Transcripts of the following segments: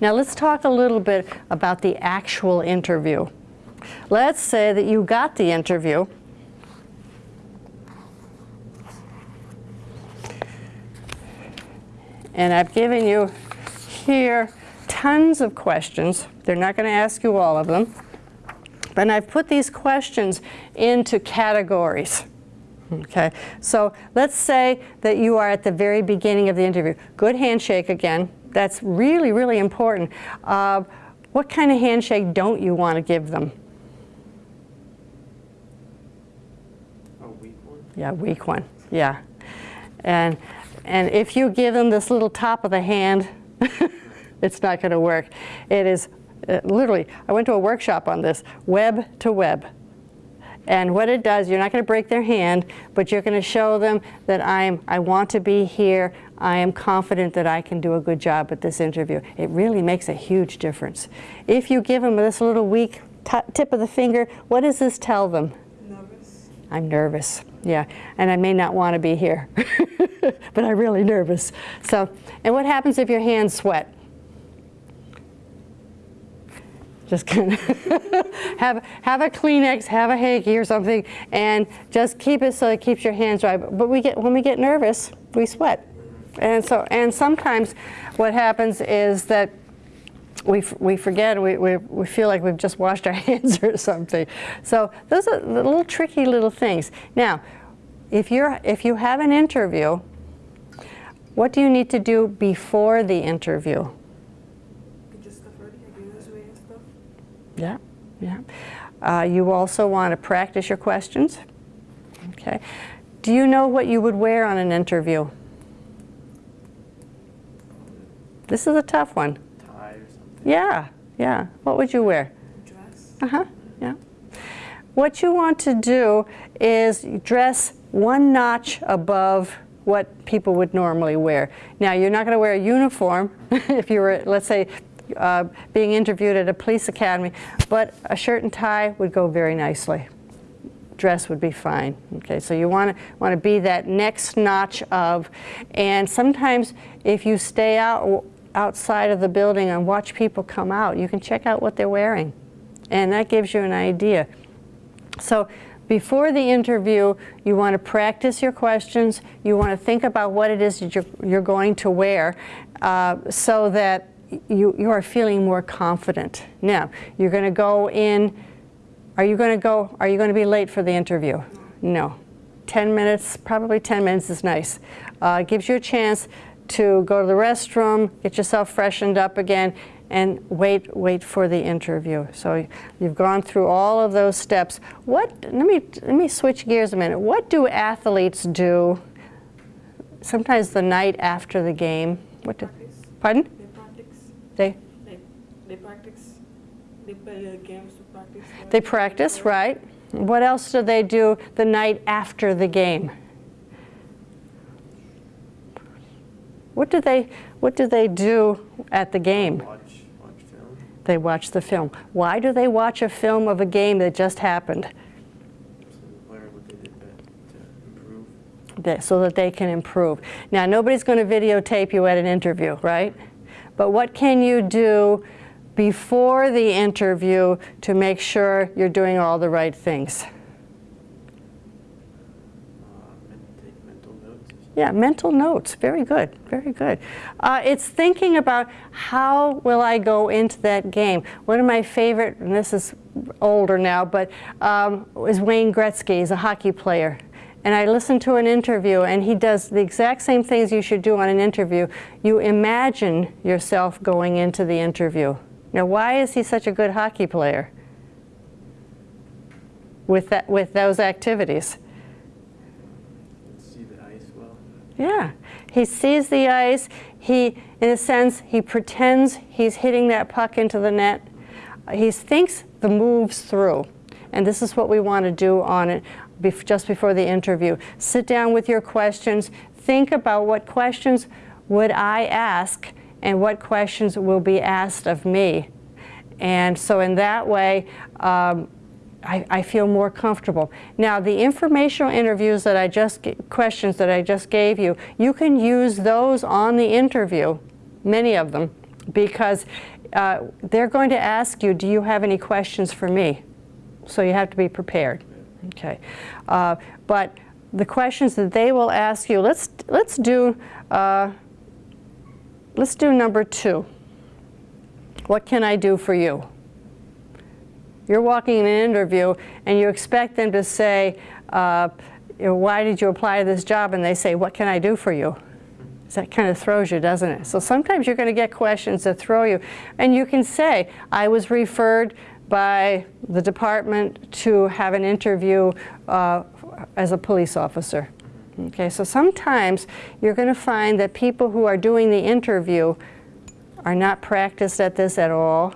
Now let's talk a little bit about the actual interview. Let's say that you got the interview and I've given you here tons of questions. They're not going to ask you all of them. But I've put these questions into categories. Okay, so let's say that you are at the very beginning of the interview. Good handshake again. That's really, really important. Uh, what kind of handshake don't you want to give them? A weak one? Yeah, weak one. Yeah. And, and if you give them this little top of the hand, it's not going to work. It is uh, literally, I went to a workshop on this, web to web. And what it does, you're not going to break their hand, but you're going to show them that I'm, I want to be here. I am confident that I can do a good job at this interview. It really makes a huge difference. If you give them this little weak tip of the finger, what does this tell them? Nervous. I'm nervous, yeah. And I may not want to be here, but I'm really nervous. So, and what happens if your hands sweat? Just kind of have, have a Kleenex, have a hanky or something, and just keep it so it keeps your hands dry. But we get, when we get nervous, we sweat. And, so, and sometimes what happens is that we, we forget, we, we, we feel like we've just washed our hands or something. So those are the little tricky little things. Now, if, you're, if you have an interview, what do you need to do before the interview? Yeah, yeah. Uh, you also want to practice your questions. Okay. Do you know what you would wear on an interview? This is a tough one. Tie or something? Yeah, yeah. What would you wear? Dress. Uh-huh, yeah. What you want to do is dress one notch above what people would normally wear. Now, you're not going to wear a uniform if you were, let's say, uh, being interviewed at a police academy, but a shirt and tie would go very nicely. Dress would be fine. Okay, so you want to want to be that next notch of, and sometimes if you stay out outside of the building and watch people come out, you can check out what they're wearing, and that gives you an idea. So before the interview, you want to practice your questions. You want to think about what it is that you're, you're going to wear uh, so that you, you are feeling more confident. Now, you're going to go in, are you going to go, are you going to be late for the interview? No. 10 minutes, probably 10 minutes is nice. Uh, gives you a chance to go to the restroom, get yourself freshened up again, and wait, wait for the interview. So you've gone through all of those steps. What, let me, let me switch gears a minute. What do athletes do sometimes the night after the game? What do, pardon? They? They, they practice. They play games to practice. They practice, right. What else do they do the night after the game? What do they, what do they do at the game? Watch, watch film. They watch the film. Why do they watch a film of a game that just happened? so that they can improve. Now, nobody's going to videotape you at an interview, right? But what can you do before the interview to make sure you're doing all the right things? Yeah, mental notes. Very good. Very good. Uh, it's thinking about how will I go into that game. One of my favorite, and this is older now, but um, is Wayne Gretzky. He's a hockey player and I listened to an interview and he does the exact same things you should do on an interview. You imagine yourself going into the interview. Now why is he such a good hockey player with, that, with those activities? See the ice well. Yeah, he sees the ice, he, in a sense, he pretends he's hitting that puck into the net. He thinks the moves through. And this is what we want to do on it, just before the interview. Sit down with your questions. Think about what questions would I ask and what questions will be asked of me. And so in that way, um, I, I, feel more comfortable. Now, the informational interviews that I just, questions that I just gave you, you can use those on the interview, many of them, because uh, they're going to ask you, do you have any questions for me? So you have to be prepared. Okay. Uh, but the questions that they will ask you, let's, let's do, uh, let's do number two. What can I do for you? You're walking in an interview and you expect them to say, uh, you know, why did you apply to this job? And they say, what can I do for you? That kind of throws you, doesn't it? So sometimes you're going to get questions that throw you. And you can say, I was referred by the department to have an interview uh, as a police officer. Okay, so sometimes you're going to find that people who are doing the interview are not practiced at this at all.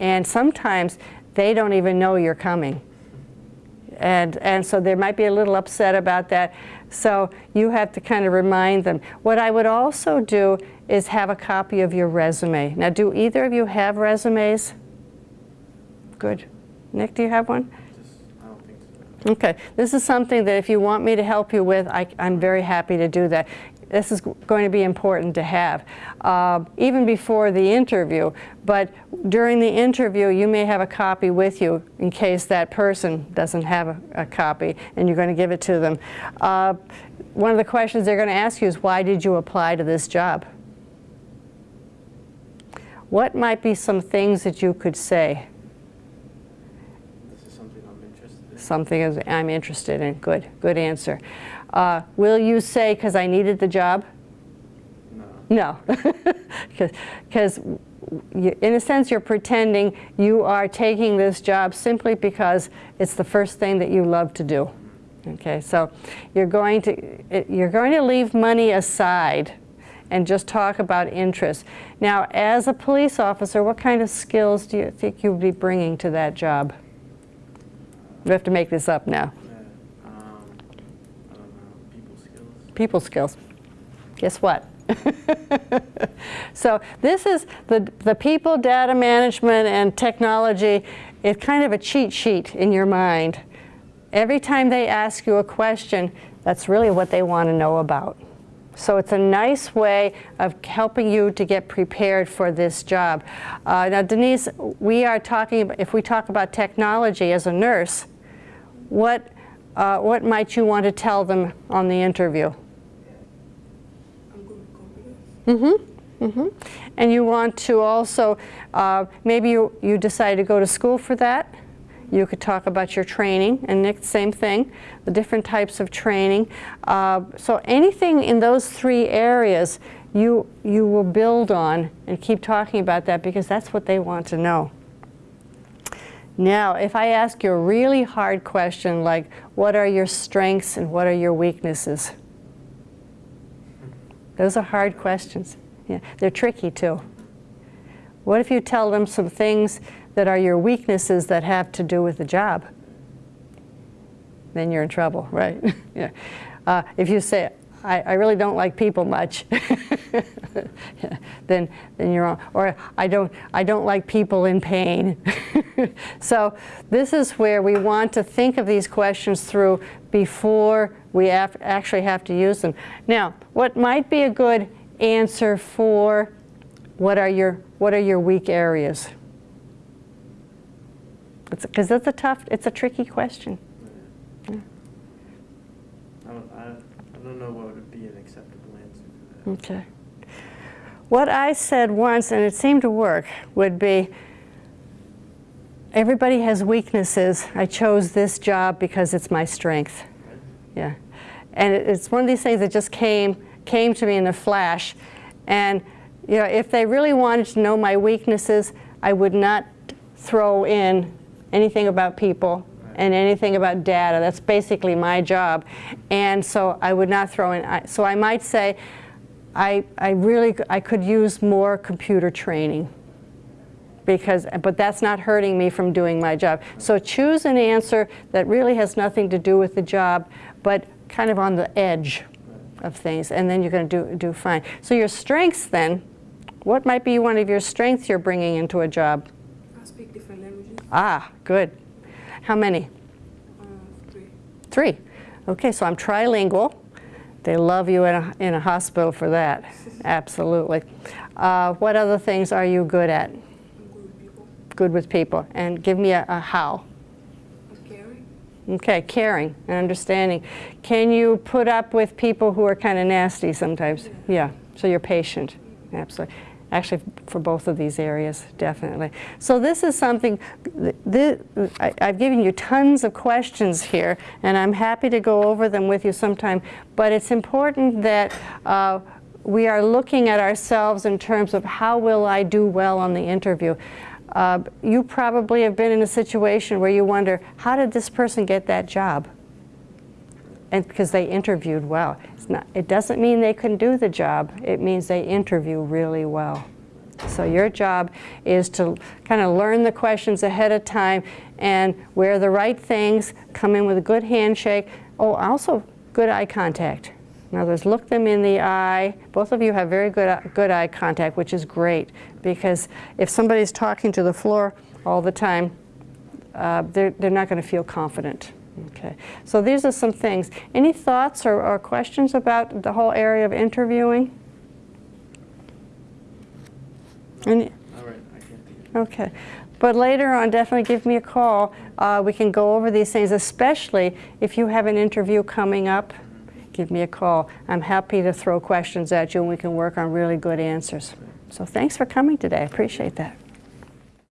And sometimes they don't even know you're coming. And, and so they might be a little upset about that. So you have to kind of remind them. What I would also do is have a copy of your resume. Now, do either of you have resumes? Good. Nick, do you have one? Just, I don't think so. Okay, this is something that if you want me to help you with, I, I'm very happy to do that. This is going to be important to have, uh, even before the interview. But during the interview, you may have a copy with you in case that person doesn't have a, a copy, and you're going to give it to them. Uh, one of the questions they're going to ask you is, why did you apply to this job? What might be some things that you could say? This is something I'm interested in. Something I'm interested in. Good, good answer. Uh, will you say, because I needed the job? No. No, because in a sense you're pretending you are taking this job simply because it's the first thing that you love to do. Okay, so you're going to you're going to leave money aside and just talk about interests. Now, as a police officer, what kind of skills do you think you would be bringing to that job? We have to make this up now. Um, I don't know. People skills. people skills. Guess what? so this is the, the people, data management, and technology. It's kind of a cheat sheet in your mind. Every time they ask you a question, that's really what they want to know about. So it's a nice way of helping you to get prepared for this job. Uh, now, Denise, we are talking, if we talk about technology as a nurse, what, uh, what might you want to tell them on the interview? Mm-hmm. Mm-hmm. And you want to also, uh, maybe you, you decide to go to school for that. You could talk about your training, and Nick, same thing, the different types of training. Uh, so anything in those three areas, you, you will build on and keep talking about that because that's what they want to know. Now, if I ask you a really hard question like, what are your strengths and what are your weaknesses? Those are hard questions. Yeah, they're tricky too. What if you tell them some things that are your weaknesses that have to do with the job? Then you're in trouble, right? yeah. Uh, if you say, I, I really don't like people much, then, then you're wrong. Or I don't, I don't like people in pain. so this is where we want to think of these questions through before we actually have to use them. Now, what might be a good answer for what are your, what are your weak areas? Because that's a tough, it's a tricky question. I don't know what would be an acceptable answer to that. Okay. What I said once, and it seemed to work, would be everybody has weaknesses. I chose this job because it's my strength. Yeah. And it- it's one of these things that just came, came to me in a flash. And you know, if they really wanted to know my weaknesses, I would not throw in anything about people and anything about data. That's basically my job. And so I would not throw in, so I might say, I, I really, I could use more computer training because, but that's not hurting me from doing my job. So choose an answer that really has nothing to do with the job, but kind of on the edge of things, and then you're going to do, do fine. So your strengths then, what might be one of your strengths you're bringing into a job? I speak different languages. Ah, good. How many? Uh, three. Three. Okay, so I'm trilingual. They love you in a, in a hospital for that, absolutely. Uh, What other things are you good at? Good with people. Good with people? And give me a, a how. Caring. Okay, caring and understanding. Can you put up with people who are kind of nasty sometimes? Yeah, so you're patient, absolutely. Actually, for both of these areas, definitely. So this is something, th- th- I- I've given you tons of questions here, and I'm happy to go over them with you sometime, but it's important that uh, we are looking at ourselves in terms of how will I do well on the interview. Uh, you probably have been in a situation where you wonder, how did this person get that job? And because they interviewed well. Not, it doesn't mean they can do the job. It means they interview really well. So your job is to kind of learn the questions ahead of time and wear the right things, come in with a good handshake. Oh, also good eye contact. In other words, look them in the eye. Both of you have very good, good eye contact, which is great because if somebody's talking to the floor all the time, uh, they're, they're not going to feel confident. Okay, so these are some things. Any thoughts or, or questions about the whole area of interviewing? Any, All right, okay, but later on, definitely give me a call. Uh, we can go over these things, especially if you have an interview coming up. Give me a call. I'm happy to throw questions at you, and we can work on really good answers. So thanks for coming today. I appreciate that.